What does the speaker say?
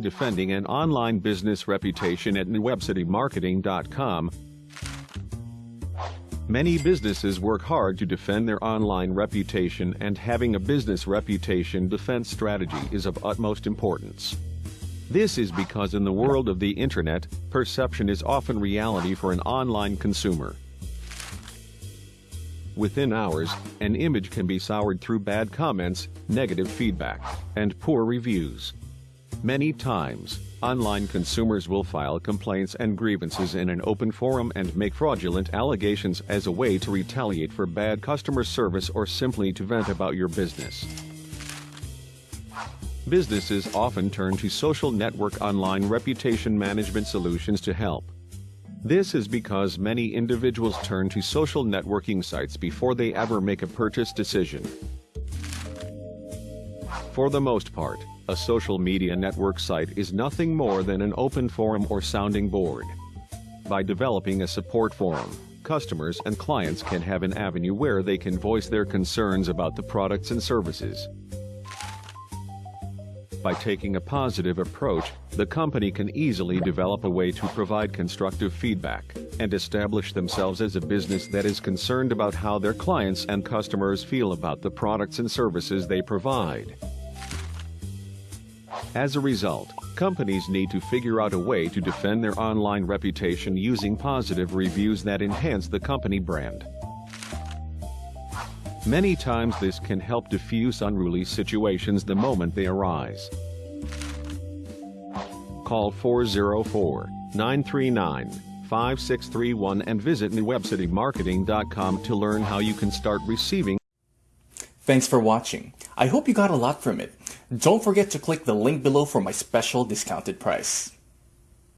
Defending an online business reputation at newwebcitymarketing.com. Many businesses work hard to defend their online reputation and having a business reputation defense strategy is of utmost importance. This is because in the world of the internet, perception is often reality for an online consumer. Within hours, an image can be soured through bad comments, negative feedback, and poor reviews. Many times, online consumers will file complaints and grievances in an open forum and make fraudulent allegations as a way to retaliate for bad customer service or simply to vent about your business. Businesses often turn to social network online reputation management solutions to help. This is because many individuals turn to social networking sites before they ever make a purchase decision. For the most part, a social media network site is nothing more than an open forum or sounding board. By developing a support forum, customers and clients can have an avenue where they can voice their concerns about the products and services. By taking a positive approach, the company can easily develop a way to provide constructive feedback and establish themselves as a business that is concerned about how their clients and customers feel about the products and services they provide. As a result, companies need to figure out a way to defend their online reputation using positive reviews that enhance the company brand. Many times this can help diffuse unruly situations the moment they arise. Call 404-939-5631 and visit newwebcitymarketing.com to learn how you can start receiving Thanks for watching. I hope you got a lot from it. Don't forget to click the link below for my special discounted price.